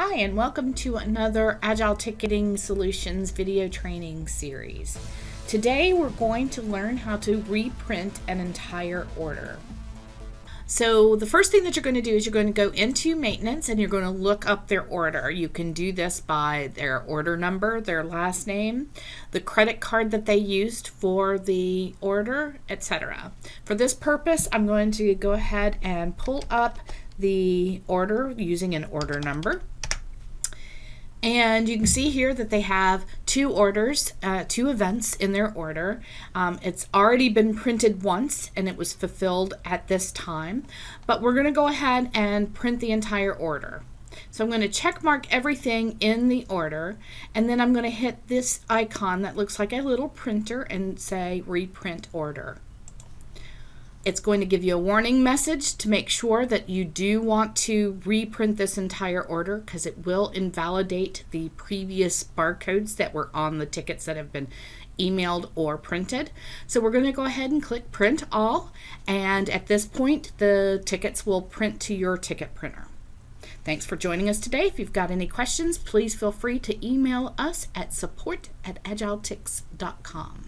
Hi, and welcome to another Agile Ticketing Solutions video training series. Today we're going to learn how to reprint an entire order. So the first thing that you're going to do is you're going to go into maintenance and you're going to look up their order. You can do this by their order number, their last name, the credit card that they used for the order, etc. For this purpose, I'm going to go ahead and pull up the order using an order number. And you can see here that they have two orders, uh, two events in their order. Um, it's already been printed once and it was fulfilled at this time, but we're going to go ahead and print the entire order. So I'm going to check mark everything in the order and then I'm going to hit this icon that looks like a little printer and say reprint order. It's going to give you a warning message to make sure that you do want to reprint this entire order because it will invalidate the previous barcodes that were on the tickets that have been emailed or printed. So we're going to go ahead and click print all and at this point the tickets will print to your ticket printer. Thanks for joining us today. If you've got any questions, please feel free to email us at support at agiletix.com.